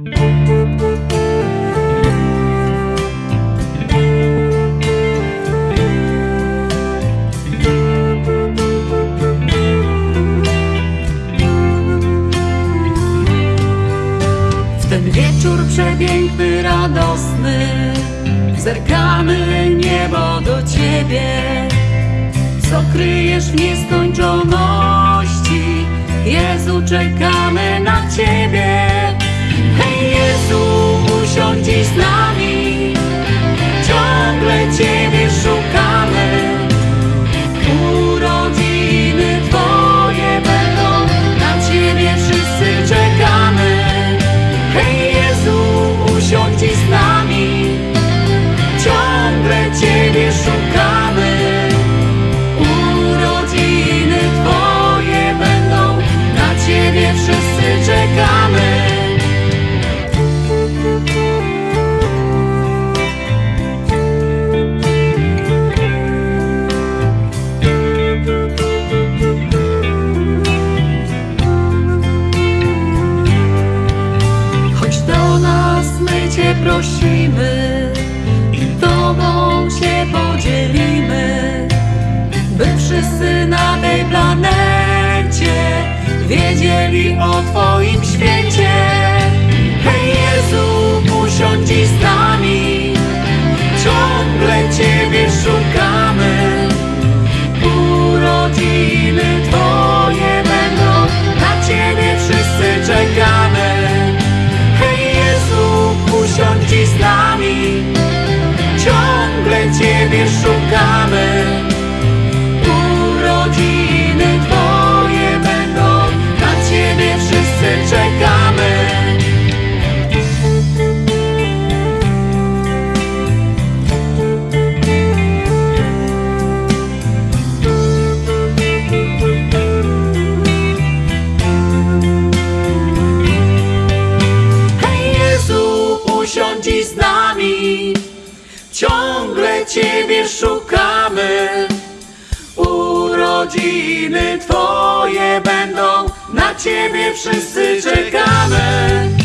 Ten wieczór przepiękny, radosny Zerkamy niebo do Ciebie. Co kryjesz w nieskończoności Jezu, czekamy na Ciebie prosimy i Tobą się podzielimy, by wszyscy na tej planecie wiedzieli o Twoim świecie. Hej Jezu, usiądź dziś z Ciebie szukamy. Urodziny Twoje będą, na Ciebie wszyscy czekamy. Hej Jezu, usiądź z nami, ciągle szukamy. Urodziny Twoje będą, na Ciebie wszyscy czekamy.